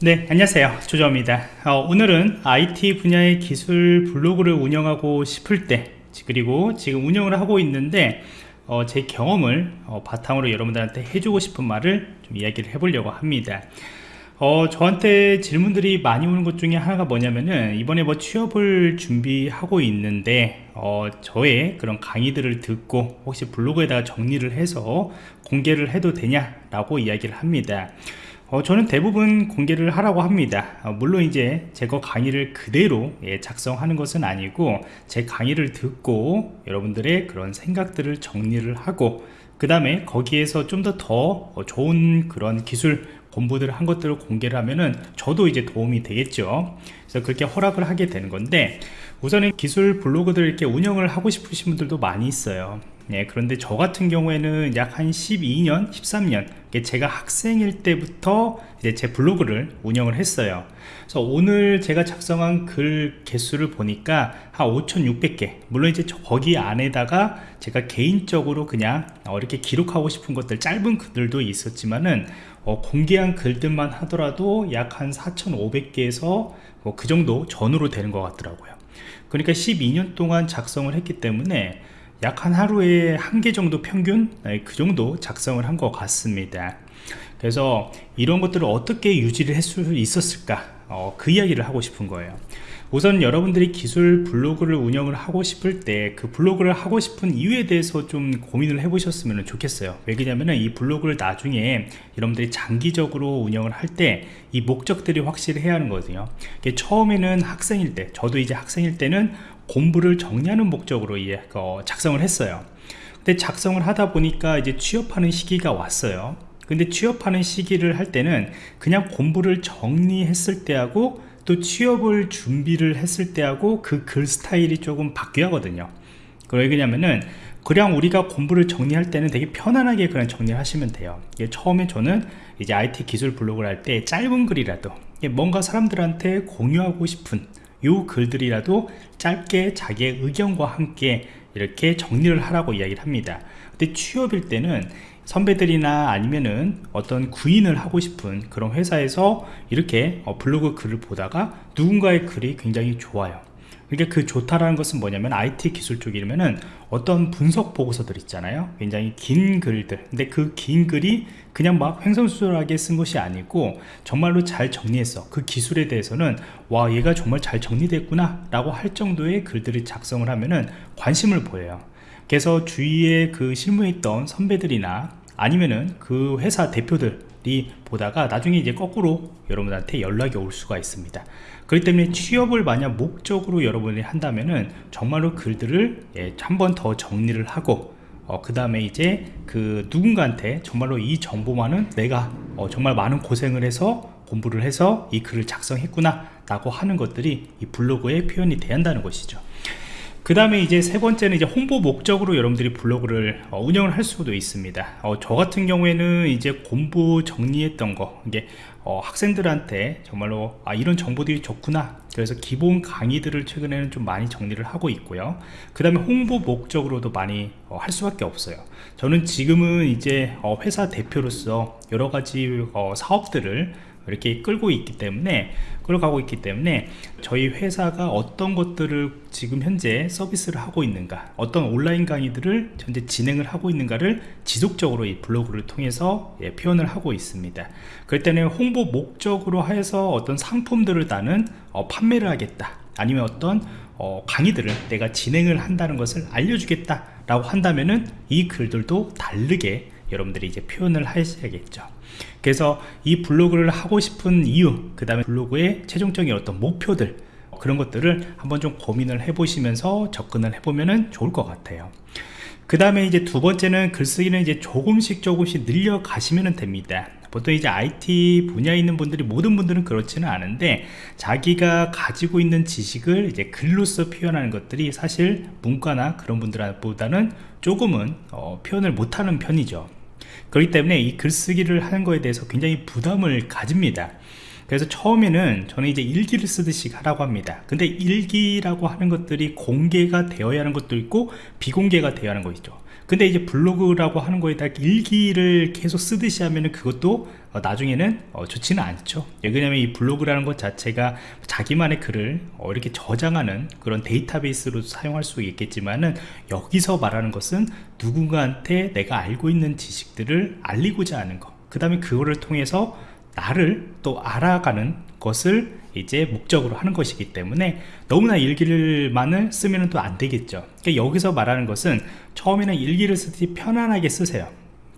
네 안녕하세요. 조조입니다. 어, 오늘은 IT 분야의 기술 블로그를 운영하고 싶을 때 그리고 지금 운영을 하고 있는데 어, 제 경험을 어, 바탕으로 여러분들한테 해주고 싶은 말을 좀 이야기를 해보려고 합니다. 어, 저한테 질문들이 많이 오는 것 중에 하나가 뭐냐면은 이번에 뭐 취업을 준비하고 있는데 어, 저의 그런 강의들을 듣고 혹시 블로그에다가 정리를 해서 공개를 해도 되냐 라고 이야기를 합니다 어, 저는 대부분 공개를 하라고 합니다. 어, 물론 이제 제거 강의를 그대로 예, 작성하는 것은 아니고 제 강의를 듣고 여러분들의 그런 생각들을 정리를 하고 그 다음에 거기에서 좀 더더 더 어, 좋은 그런 기술 공부들을 한 것들을 공개를 하면은 저도 이제 도움이 되겠죠. 그래서 그렇게 허락을 하게 되는 건데 우선은 기술 블로그들 이렇게 운영을 하고 싶으신 분들도 많이 있어요 예, 그런데 저 같은 경우에는 약 한 12년 13년 제가 학생일 때부터 이제 제 블로그를 운영을 했어요. 그래서 오늘 제가 작성한 글 개수를 보니까 한 5600개. 물론 이제 거기 안에다가 제가 개인적으로 그냥 어, 이렇게 기록하고 싶은 것들 짧은 글들도 있었지만은 어, 공개한 글들만 하더라도 약 한 4500개에서 뭐 그 정도 전후로 되는 것 같더라고요. 그러니까 12년 동안 작성을 했기 때문에 약 한 하루에 한 개 정도 평균 네, 그 정도 작성을 한 것 같습니다. 그래서 이런 것들을 어떻게 유지를 할 수 있었을까? 어, 그 이야기를 하고 싶은 거예요. 우선 여러분들이 기술 블로그를 운영을 하고 싶을 때 그 블로그를 하고 싶은 이유에 대해서 좀 고민을 해 보셨으면 좋겠어요. 왜냐하면 이 블로그를 나중에 여러분들이 장기적으로 운영을 할 때 이 목적들이 확실히 해야 하는 거거든요. 처음에는 학생일 때 저도 이제 학생일 때는 공부를 정리하는 목적으로 어, 작성을 했어요. 근데 작성을 하다 보니까 이제 취업하는 시기가 왔어요. 근데 취업하는 시기를 할 때는 그냥 공부를 정리했을 때하고 또 취업을 준비를 했을 때하고 그 글 스타일이 조금 바뀌어 하거든요. 왜 그러냐면은 그냥 우리가 공부를 정리할 때는 되게 편안하게 그냥 정리를 하시면 돼요. 처음에 저는 이제 IT 기술 블로그를 할 때 짧은 글이라도 뭔가 사람들한테 공유하고 싶은 요 글들이라도 짧게 자기의 의견과 함께 이렇게 정리를 하라고 이야기를 합니다. 근데 취업일 때는 선배들이나 아니면은 어떤 구인을 하고 싶은 그런 회사에서 이렇게 어, 블로그 글을 보다가 누군가의 글이 굉장히 좋아요 그러니까 그 좋다라는 것은 뭐냐면 IT 기술 쪽이면은 어떤 분석 보고서들 있잖아요. 굉장히 긴 글들. 근데 그 긴 글이 그냥 막 횡성수설하게 쓴 것이 아니고 정말로 잘 정리했어 그 기술에 대해서는 와 얘가 정말 잘 정리됐구나 라고 할 정도의 글들을 작성을 하면은 관심을 보여요. 그래서 주위에 그 실무에 있던 선배들이나 아니면은 그 회사 대표들 이 보다가 나중에 이제 거꾸로 여러분한테 연락이 올 수가 있습니다. 그렇기 때문에 취업을 만약 목적으로 여러분이 한다면은 정말로 글들을 예, 한 번 더 정리를 하고 어, 그 다음에 이제 그 누군가한테 정말로 이 정보만은 내가 어, 정말 많은 고생을 해서 공부를 해서 이 글을 작성했구나 라고 하는 것들이 이 블로그에 표현이 돼야 한다는 것이죠 그 다음에 이제 세 번째는 이제 홍보 목적으로 여러분들이 블로그를 어, 운영을 할 수도 있습니다. 어, 저 같은 경우에는 이제 공부 정리했던 거 이게 어, 학생들한테 정말로 아 이런 정보들이 좋구나. 그래서 기본 강의들을 최근에는 좀 많이 정리를 하고 있고요. 그 다음에 홍보 목적으로도 많이 어, 할 수밖에 없어요. 저는 지금은 이제 어, 회사 대표로서 여러가지 어, 사업들을 이렇게 끌고 있기 때문에 끌어가고 있기 때문에 저희 회사가 어떤 것들을 지금 현재 서비스를 하고 있는가 어떤 온라인 강의들을 현재 진행을 하고 있는가를 지속적으로 이 블로그를 통해서 예, 표현을 하고 있습니다. 그럴 때는 홍보 목적으로 해서 어떤 상품들을 나는 어, 판매를 하겠다. 아니면 어떤 어, 강의들을 내가 진행을 한다는 것을 알려주겠다 라고 한다면은 이 글들도 다르게 여러분들이 이제 표현을 하셔야겠죠 그래서 이 블로그를 하고 싶은 이유 그 다음에 블로그의 최종적인 어떤 목표들 그런 것들을 한번 좀 고민을 해 보시면서 접근을 해보면 좋을 것 같아요. 그 다음에 이제 두 번째는 글쓰기는 이제 조금씩 조금씩 늘려 가시면 됩니다. 보통 이제 IT 분야에 있는 분들이 모든 분들은 그렇지는 않은데 자기가 가지고 있는 지식을 이제 글로써 표현하는 것들이 사실 문과나 그런 분들보다는 조금은 어, 표현을 못하는 편이죠 그렇기 때문에 이 글쓰기를 하는 거에 대해서 굉장히 부담을 가집니다. 그래서 처음에는 저는 이제 일기를 쓰듯이 하라고 합니다. 근데 일기라고 하는 것들이 공개가 되어야 하는 것도 있고 비공개가 되어야 하는 거 있죠 근데 이제 블로그라고 하는 거에다 일기를 계속 쓰듯이 하면은 그것도 어, 나중에는 어, 좋지는 않죠. 예, 왜냐면 이 블로그라는 것 자체가 자기만의 글을 어, 이렇게 저장하는 그런 데이터베이스로 사용할 수 있겠지만은 여기서 말하는 것은 누군가한테 내가 알고 있는 지식들을 알리고자 하는 것그 다음에 그거를 통해서 나를 또 알아가는 것을 이제 목적으로 하는 것이기 때문에 너무나 일기를만을 쓰면 또 안 되겠죠. 그러니까 여기서 말하는 것은 처음에는 일기를 쓰듯이 편안하게 쓰세요.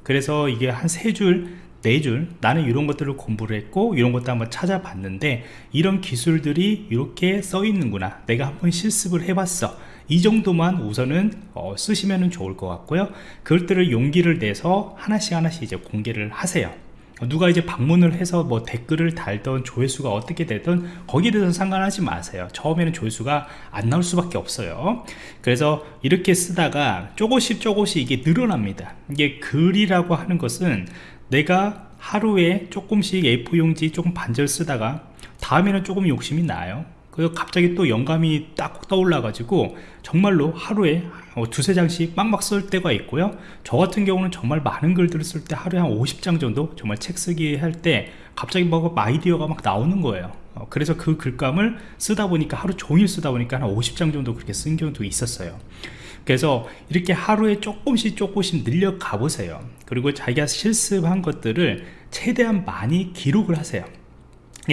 그래서 이게 한 세 줄, 네줄 나는 이런 것들을 공부를 했고 이런 것도 한번 찾아봤는데 이런 기술들이 이렇게 써 있는구나. 내가 한번 실습을 해봤어. 이 정도만 우선은 어, 쓰시면 좋을 것 같고요. 그것들을 용기를 내서 하나씩 하나씩 이제 공개를 하세요 누가 이제 방문을 해서 뭐 댓글을 달던 조회수가 어떻게 되든 거기에 대해서 상관하지 마세요. 처음에는 조회수가 안 나올 수밖에 없어요. 그래서 이렇게 쓰다가 조금씩 조금씩 이게 늘어납니다. 이게 글이라고 하는 것은 내가 하루에 조금씩 A4 용지 조금 반절 쓰다가 다음에는 조금 욕심이 나요 그래서 갑자기 또 영감이 딱 떠올라 가지고 정말로 하루에 어, 두세 장씩 막막 쓸 때가 있고요. 저 같은 경우는 정말 많은 글들을 쓸 때 하루에 한 50장 정도 정말 책 쓰기 할 때 갑자기 뭐 아이디어가 막 나오는 거예요. 어, 그래서 그 글감을 쓰다 보니까 하루 종일 쓰다 보니까 한 50장 정도 그렇게 쓴 경우도 있었어요. 그래서 이렇게 하루에 조금씩 조금씩 늘려 가 보세요. 그리고 자기가 실습한 것들을 최대한 많이 기록을 하세요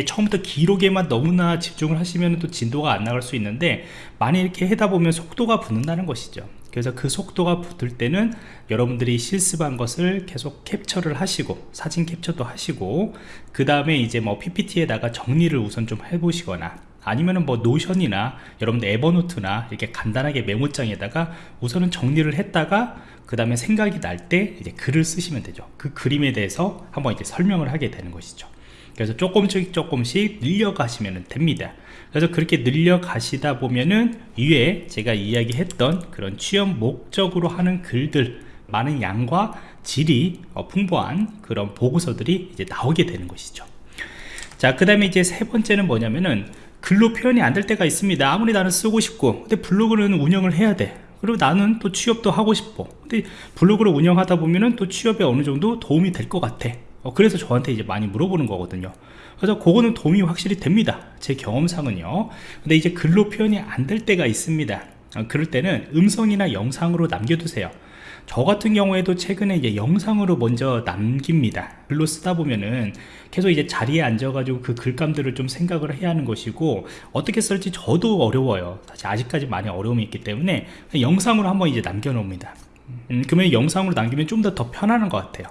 처음부터 기록에만 너무나 집중을 하시면 또 진도가 안 나갈 수 있는데 많이 이렇게 하다 보면 속도가 붙는다는 것이죠. 그래서 그 속도가 붙을 때는 여러분들이 실습한 것을 계속 캡처를 하시고 사진 캡처도 하시고 그 다음에 이제 뭐 PPT에다가 정리를 우선 좀 해보시거나 아니면은 뭐 노션이나 여러분들 에버노트나 이렇게 간단하게 메모장에다가 우선은 정리를 했다가 그 다음에 생각이 날 때 이제 글을 쓰시면 되죠. 그 그림에 대해서 한번 이제 설명을 하게 되는 것이죠 그래서 조금씩 조금씩 늘려가시면 됩니다. 그래서 그렇게 늘려가시다 보면은 위에 제가 이야기했던 그런 취업 목적으로 하는 글들 많은 양과 질이 어, 풍부한 그런 보고서들이 이제 나오게 되는 것이죠. 자그 다음에 이제 세 번째는 뭐냐면은 글로 표현이 안 될 때가 있습니다. 아무리 나는 쓰고 싶고 근데 블로그는 운영을 해야 돼. 그리고 나는 또 취업도 하고 싶어 근데 블로그를 운영하다 보면은 또 취업에 어느 정도 도움이 될 것 같아 어, 그래서 저한테 이제 많이 물어보는 거거든요. 그래서 그거는 도움이 확실히 됩니다. 제 경험상은요. 근데 이제 글로 표현이 안 될 때가 있습니다. 어, 그럴 때는 음성이나 영상으로 남겨두세요. 저 같은 경우에도 최근에 이제 영상으로 먼저 남깁니다. 글로 쓰다 보면은 계속 이제 자리에 앉아가지고 그 글감들을 좀 생각을 해야 하는 것이고 어떻게 쓸지 저도 어려워요. 사실 아직까지 많이 어려움이 있기 때문에 영상으로 한번 이제 남겨 놓습니다. 음, 그러면 영상으로 남기면 좀 더 더 편안한 것 같아요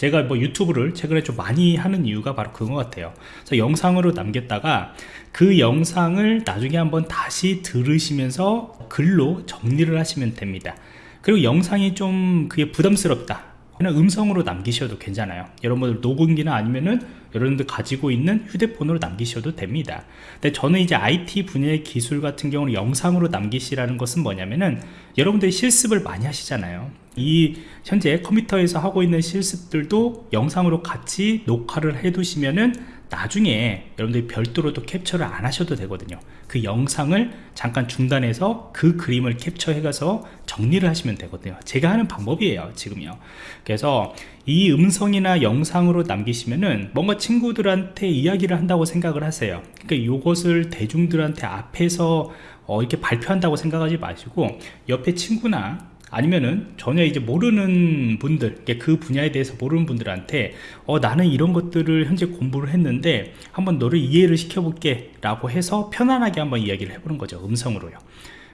제가 뭐 유튜브를 최근에 좀 많이 하는 이유가 바로 그거 같아요. 그래서 영상으로 남겼다가 그 영상을 나중에 한번 다시 들으시면서 글로 정리를 하시면 됩니다. 그리고 영상이 좀 그게 부담스럽다 그냥 음성으로 남기셔도 괜찮아요. 여러분들 녹음기나 아니면은 여러분들 가지고 있는 휴대폰으로 남기셔도 됩니다. 근데 저는 이제 IT 분야의 기술 같은 경우는 영상으로 남기시라는 것은 뭐냐면은 여러분들이 실습을 많이 하시잖아요. 이 현재 컴퓨터에서 하고 있는 실습들도 영상으로 같이 녹화를 해 두시면은 나중에 여러분들이 별도로 또 캡처를 안 하셔도 되거든요. 그 영상을 잠깐 중단해서 그 그림을 캡처해 가서 정리를 하시면 되거든요. 제가 하는 방법이에요 지금요. 그래서 이 음성이나 영상으로 남기시면은 뭔가 친구들한테 이야기를 한다고 생각을 하세요. 그러니까 이것을 대중들한테 앞에서 어, 이렇게 발표한다고 생각하지 마시고 옆에 친구나 아니면은 전혀 이제 모르는 분들 그 분야에 대해서 모르는 분들한테 어 나는 이런 것들을 현재 공부를 했는데 한번 너를 이해를 시켜볼게 라고 해서 편안하게 한번 이야기를 해보는 거죠 음성으로요.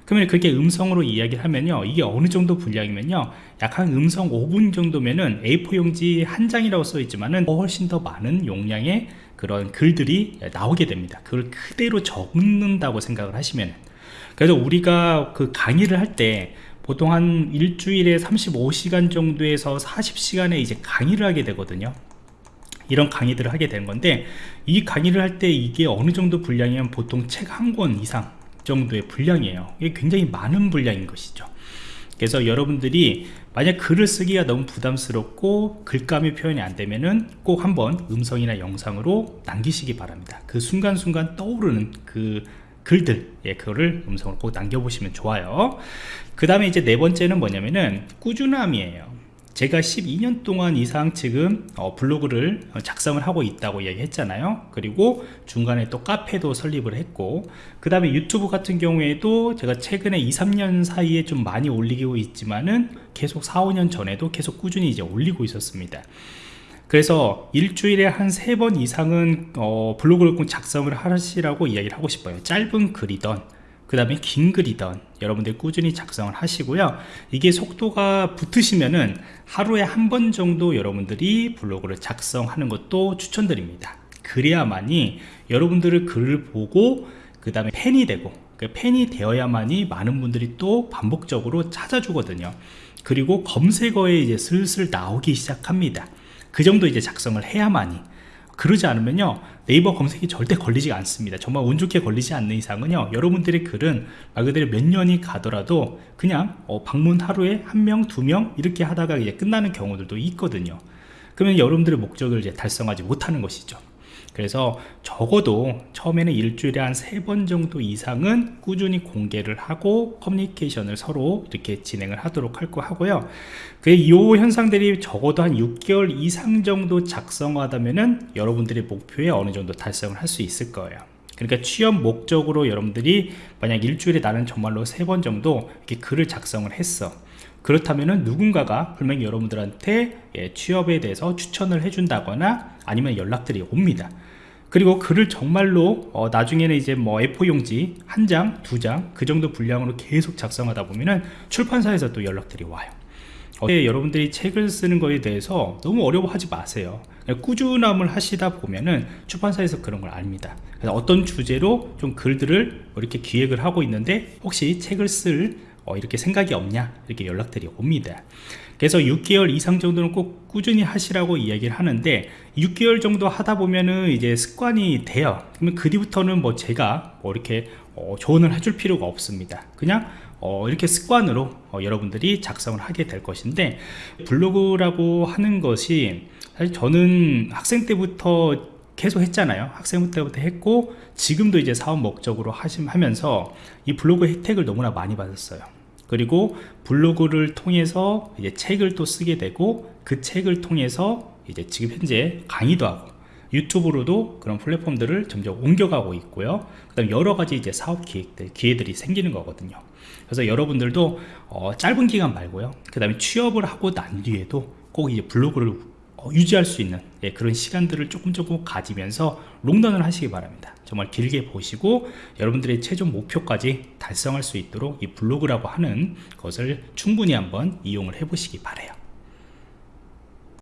그러면 그렇게 음성으로 이야기를 하면요 이게 어느 정도 분량이면요 약 한 음성 5분 정도면은 A4 용지 한 장이라고 써 있지만은 훨씬 더 많은 용량의 그런 글들이 나오게 됩니다. 그걸 그대로 적는다고 생각을 하시면 그래서 우리가 그 강의를 할 때 보통 한 일주일에 35시간 정도에서 40시간에 이제 강의를 하게 되거든요. 이런 강의들을 하게 되는 건데 이 강의를 할 때 이게 어느 정도 분량이면 보통 책 한 권 이상 정도의 분량이에요. 이게 굉장히 많은 분량인 것이죠. 그래서 여러분들이 만약 글을 쓰기가 너무 부담스럽고 글감이 표현이 안 되면은 꼭 한번 음성이나 영상으로 남기시기 바랍니다. 그 순간순간 떠오르는 그 글들. 예, 그거를 음성으로 꼭 남겨보시면 좋아요. 그 다음에 이제 네 번째는 뭐냐면은 꾸준함이에요. 제가 12년 동안 이상 지금 어, 블로그를 작성을 하고 있다고 이야기했잖아요. 그리고 중간에 또 카페도 설립을 했고 그 다음에 유튜브 같은 경우에도 제가 최근에 2, 3년 사이에 좀 많이 올리고 있지만은 계속 4, 5년 전에도 계속 꾸준히 이제 올리고 있었습니다 그래서 일주일에 한 세 번 이상은 어, 블로그를 꼭 작성을 하시라고 이야기를 하고 싶어요. 짧은 글이던 그 다음에 긴 글이던 여러분들 꾸준히 작성을 하시고요. 이게 속도가 붙으시면은 하루에 한 번 정도 여러분들이 블로그를 작성하는 것도 추천드립니다. 그래야만이 여러분들의 글을 보고 그 다음에 팬이 되고 그 팬이 되어야만이 많은 분들이 또 반복적으로 찾아주거든요. 그리고 검색어에 이제 슬슬 나오기 시작합니다 그 정도 이제 작성을 해야만이 그러지 않으면요 네이버 검색이 절대 걸리지 않습니다. 정말 운 좋게 걸리지 않는 이상은요 여러분들의 글은 말 그대로 몇 년이 가더라도 그냥 어, 방문 하루에 한 명 두 명 이렇게 하다가 이제 끝나는 경우들도 있거든요. 그러면 여러분들의 목적을 이제 달성하지 못하는 것이죠 그래서 적어도 처음에는 일주일에 한 세 번 정도 이상은 꾸준히 공개를 하고 커뮤니케이션을 서로 이렇게 진행을 하도록 할 거 하고요. 그이 현상들이 적어도 한 6개월 이상 정도 작성하다면은 여러분들의 목표에 어느 정도 달성을 할 수 있을 거예요 그러니까 취업 목적으로 여러분들이 만약 일주일에 나는 정말로 세 번 정도 이렇게 글을 작성을 했어. 그렇다면은 누군가가 분명히 여러분들한테 예, 취업에 대해서 추천을 해준다거나 아니면 연락들이 옵니다. 그리고 글을 정말로 어, 나중에는 이제 뭐 A4 용지 한 장, 두 장 그 정도 분량으로 계속 작성하다 보면은 출판사에서 또 연락들이 와요. 어, 여러분들이 책을 쓰는 거에 대해서 너무 어려워하지 마세요. 꾸준함을 하시다 보면은 출판사에서 그런 걸 압니다. 그래서 어떤 주제로 좀 글들을 이렇게 기획을 하고 있는데 혹시 책을 쓸 어, 이렇게 생각이 없냐? 이렇게 연락들이 옵니다. 그래서 6개월 이상 정도는 꼭 꾸준히 하시라고 이야기를 하는데 6개월 정도 하다 보면은 이제 습관이 돼요. 그러면 그 뒤부터는 뭐 제가 뭐 이렇게 어, 조언을 해줄 필요가 없습니다. 그냥 어, 이렇게 습관으로 어, 여러분들이 작성을 하게 될 것인데 블로그라고 하는 것이 사실 저는 학생 때부터 계속 했잖아요. 학생 때부터 했고 지금도 이제 사업 목적으로 하시면서 이 블로그 혜택을 너무나 많이 받았어요. 그리고 블로그를 통해서 이제 책을 또 쓰게 되고 그 책을 통해서 이제 지금 현재 강의도 하고 유튜브로도 그런 플랫폼들을 점점 옮겨가고 있고요. 그 다음 여러 가지 이제 사업 기획들 기회들이 생기는 거거든요. 그래서 여러분들도 어, 짧은 기간 말고요. 그 다음에 취업을 하고 난 뒤에도 꼭 이제 블로그를 어, 유지할 수 있는 예, 그런 시간들을 조금 조금 가지면서 롱런을 하시기 바랍니다. 정말 길게 보시고 여러분들의 최종 목표까지 달성할 수 있도록 이 블로그라고 하는 것을 충분히 한번 이용을 해 보시기 바래요